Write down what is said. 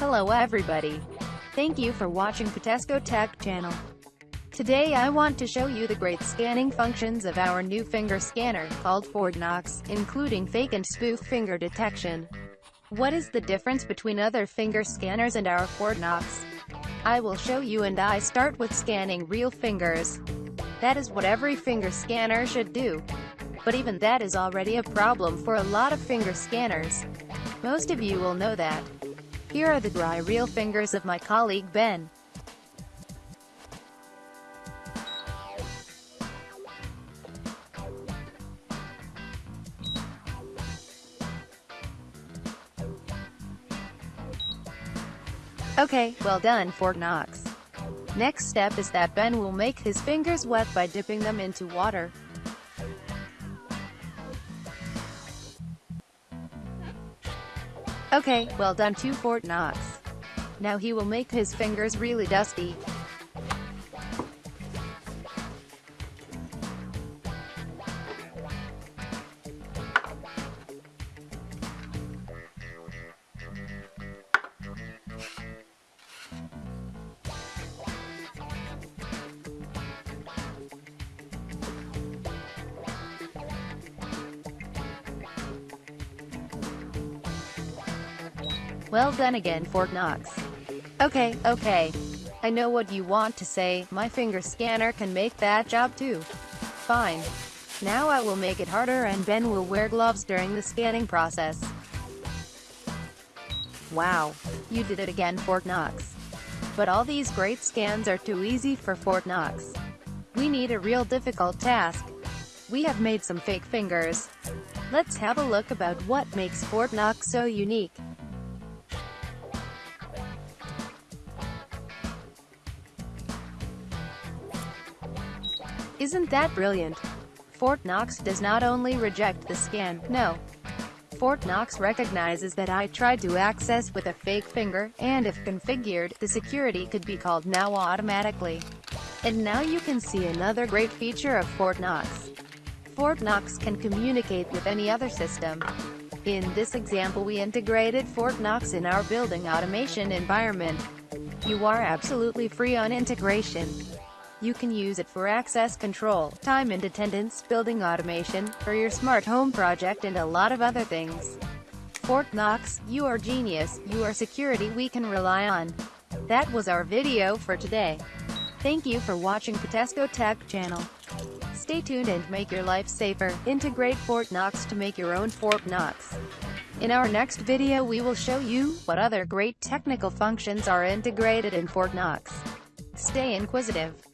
Hello everybody. Thank you for watching Patesco Tech channel. Today I want to show you the great scanning functions of our new finger scanner, called FortKnox, including fake and spoof finger detection. What is the difference between other finger scanners and our FortKnox? I will show you and I start with scanning real fingers. That is what every finger scanner should do. But even that is already a problem for a lot of finger scanners. Most of you will know that. Here are the dry real fingers of my colleague Ben. Okay, well done Fort Knox. Next step is that Ben will make his fingers wet by dipping them into water. Okay, well done to FortKnox. Now he will make his fingers really dusty. Well done again Fort Knox. Okay, okay. I know what you want to say, my finger scanner can make that job too. Fine. Now I will make it harder and Ben will wear gloves during the scanning process. Wow. You did it again Fort Knox. But all these great scans are too easy for Fort Knox. We need a real difficult task. We have made some fake fingers. Let's have a look about what makes Fort Knox so unique. Isn't that brilliant? Fort Knox does not only reject the scan, no. Fort Knox recognizes that I tried to access with a fake finger, and if configured, the security could be called now automatically. And now you can see another great feature of Fort Knox. Fort Knox can communicate with any other system. In this example we integrated Fort Knox in our building automation environment. You are absolutely free on integration. You can use it for access control, time and attendance, building automation, for your smart home project and a lot of other things. Fort Knox, you are genius, you are security we can rely on. That was our video for today. Thank you for watching Patesco Tech channel. Stay tuned and make your life safer. Integrate Fort Knox to make your own Fort Knox. In our next video we will show you what other great technical functions are integrated in Fort Knox. Stay inquisitive.